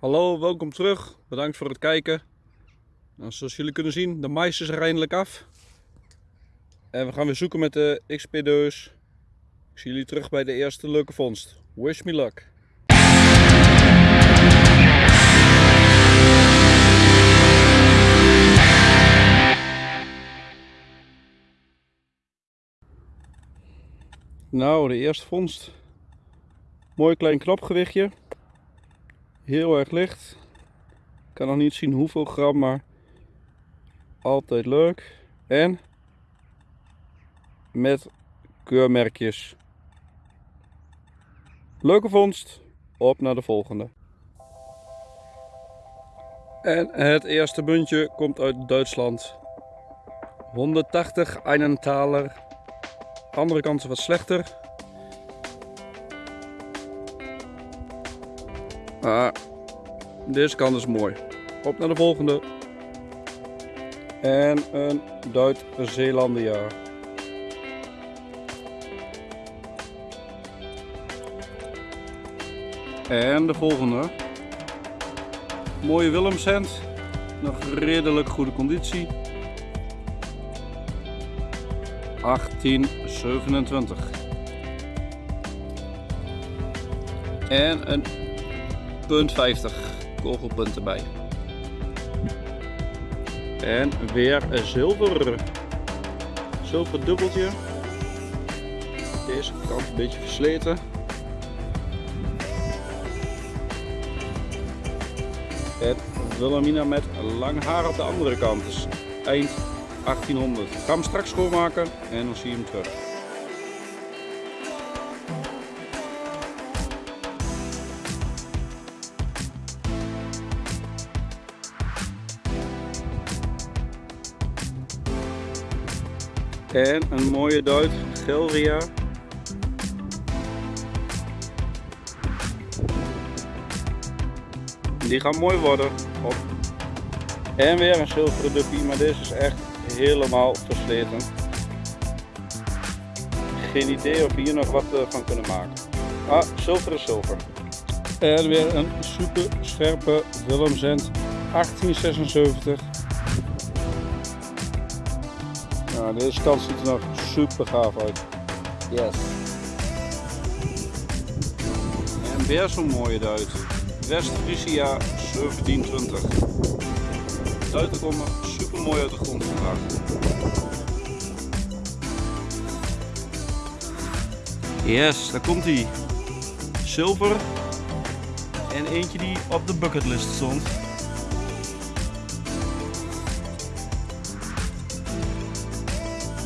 Hallo, welkom terug. Bedankt voor het kijken. Nou, zoals jullie kunnen zien, de mais is er eindelijk af. En we gaan weer zoeken met de XP-deus. Ik zie jullie terug bij de eerste leuke vondst. Wish me luck. Nou, de eerste vondst. Mooi klein knopgewichtje. Heel erg licht. Ik kan nog niet zien hoeveel gram, maar altijd leuk. En met keurmerkjes. Leuke vondst. Op naar de volgende. En het eerste muntje komt uit Duitsland. 180 Einenthaler. Andere kant wat slechter. Ah, deze kant is mooi. Op naar de volgende. En een Duit-Zeelandia. En de volgende. Mooie Willemsend. Nog redelijk goede conditie. 1827. En een punt 50 kogelpunt erbij. En weer zilver. Zilver dubbeltje. Deze kant een beetje versleten. En Wilhelmina met lang haar op de andere kant. Dus eind 1800. Ik ga hem straks schoonmaken en dan zie je hem terug. En een mooie Duit Gelria. Die gaan mooi worden. En weer een zilveren duppie, maar deze is echt helemaal versleten. Geen idee of we hier nog wat eh, van kunnen maken. Ah, zilver is zilver. En weer een super scherpe Willemsend 1876. Nou, deze kant ziet er nog super gaaf uit. Yes. En weer zo'n mooie Duit. West Frisia 1720. Duiten komen super mooi uit de grond vandaag. Yes, daar komt hij. Zilver. En eentje die op de bucketlist stond.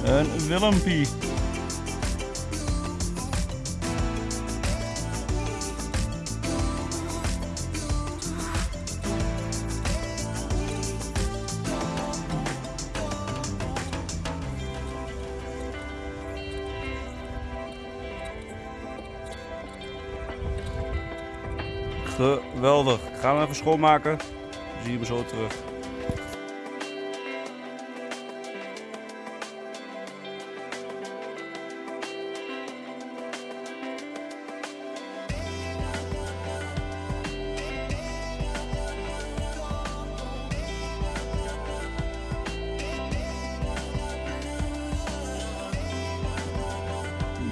Een Willempie. Geweldig. Gaan we even schoonmaken. Dan zie je me zo terug.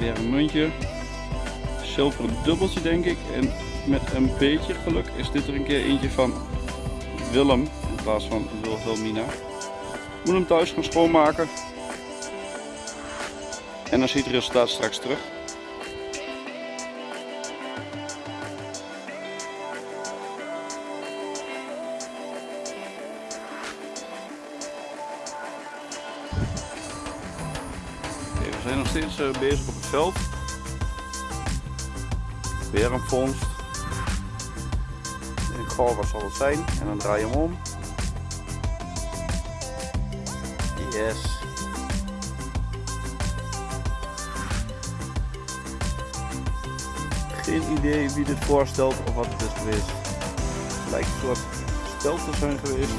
Een muntje. Zilveren dubbeltje denk ik. En met een beetje geluk is dit er een keer eentje van Willem in plaats van Wilhelmina. Moet hem thuis gaan schoonmaken. En dan ziet het resultaat straks terug. We zijn nog steeds eh, bezig op het veld. Weer een vondst. Ik goh, wat zal het zijn? En dan draai je hem om. Yes. Geen idee wie dit voorstelt of wat het is geweest. Het lijkt een soort spel te zijn geweest.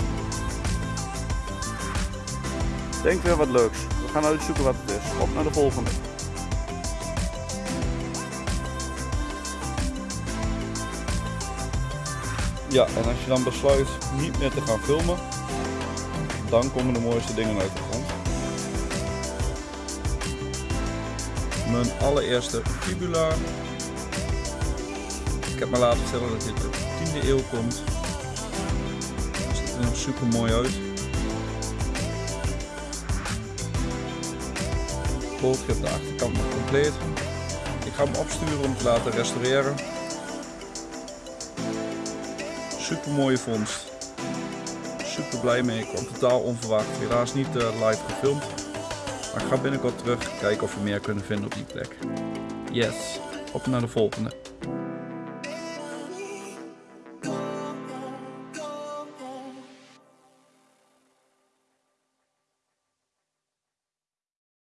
Denk weer wat leuks. Gaan uitzoeken wat het is. Op naar de volgende. Ja, en als je dan besluit niet meer te gaan filmen, dan komen de mooiste dingen uit de grond. Mijn allereerste fibula. Ik heb me laten vertellen dat dit de 10e eeuw komt. Het ziet er nog super mooi uit. Bootje op de achterkant nog compleet. Ik ga hem opsturen om te laten restaureren. Super mooie vondst. Super blij mee. Ik kwam totaal onverwacht. Helaas niet uh, live gefilmd. Maar ik ga binnenkort terug kijken of we meer kunnen vinden op die plek. Yes, op naar de volgende.